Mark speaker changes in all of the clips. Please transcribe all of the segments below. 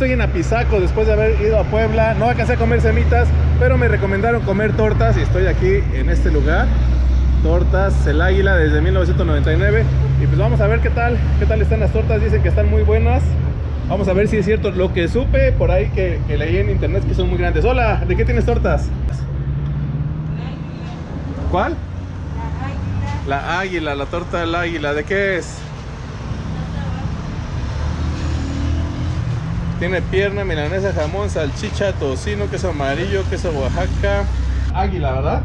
Speaker 1: Estoy en Apizaco después de haber ido a Puebla. No alcancé a comer semitas, pero me recomendaron comer tortas y estoy aquí en este lugar. Tortas El Águila desde 1999. Y pues vamos a ver qué tal, qué tal están las tortas. Dicen que están muy buenas. Vamos a ver si es cierto lo que supe por ahí que, que leí en internet que son muy grandes. Hola, ¿de qué tienes tortas? ¿Cuál? La águila, la torta del águila. ¿De qué es? Tiene pierna, milanesa, jamón, salchicha, tocino, queso amarillo, queso Oaxaca. Águila, ¿verdad?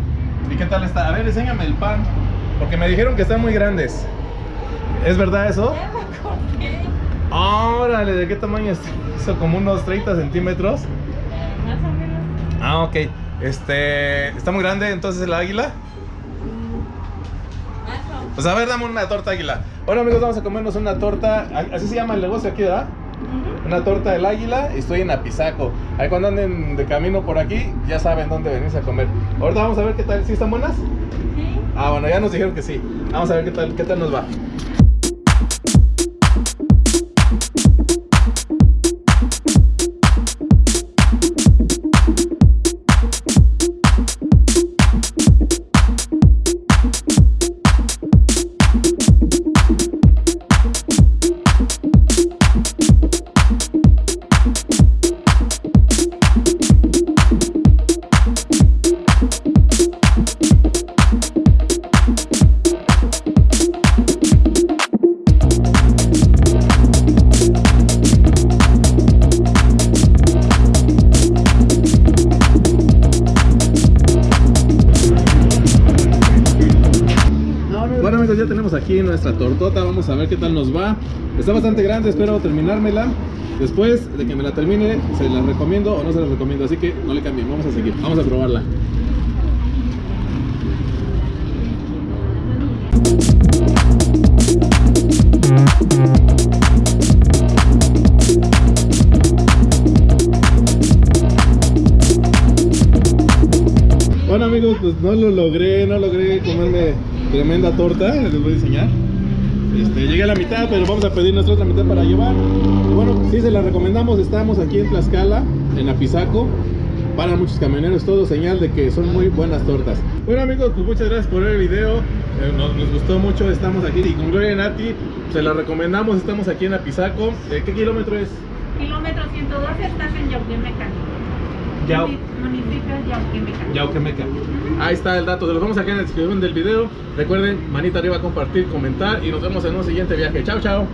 Speaker 1: ¿Y qué tal está? A ver, enséñame el pan. Porque me dijeron que están muy grandes. ¿Es verdad eso? Órale, ¿de qué tamaño es? Hizo como unos 30 centímetros.
Speaker 2: Más o menos.
Speaker 1: Ah, ok. Este, ¿está muy grande entonces el águila? Pues a ver, dame una torta águila. Bueno amigos, vamos a comernos una torta, así se llama el negocio aquí, ¿verdad? Una torta del águila y estoy en Apizaco. Ahí cuando anden de camino por aquí, ya saben dónde venirse a comer. Ahorita vamos a ver qué tal, ¿sí están buenas?
Speaker 2: Sí.
Speaker 1: Ah, bueno, ya nos dijeron que sí. Vamos a ver qué tal, qué tal nos va. Tenemos aquí nuestra tortota, vamos a ver qué tal nos va. Está bastante grande, espero terminármela. Después de que me la termine, se la recomiendo o no se la recomiendo, así que no le cambien, vamos a seguir, vamos a probarla. Bueno amigos, pues no lo logré, no logré comerme tremenda torta, les voy a enseñar. Este, llegué a la mitad, pero vamos a pedir nuestra otra mitad para llevar. Bueno, sí se la recomendamos, estamos aquí en Tlaxcala, en Apizaco. Para muchos camioneros, todo señal de que son muy buenas tortas. Bueno amigos, pues muchas gracias por ver el video. Eh, nos, gustó mucho, estamos aquí y con Gloria Nati, se la recomendamos, estamos aquí en Apizaco. Eh, ¿Qué kilómetro es?
Speaker 2: Kilómetro 112 estás en Yauquemeca.
Speaker 1: Yau- Yauquemeca. Ahí está el dato, se los vamos a dejar en la descripción del video. Recuerden, manita arriba, compartir, comentar y nos vemos en un siguiente viaje. Chao, chao.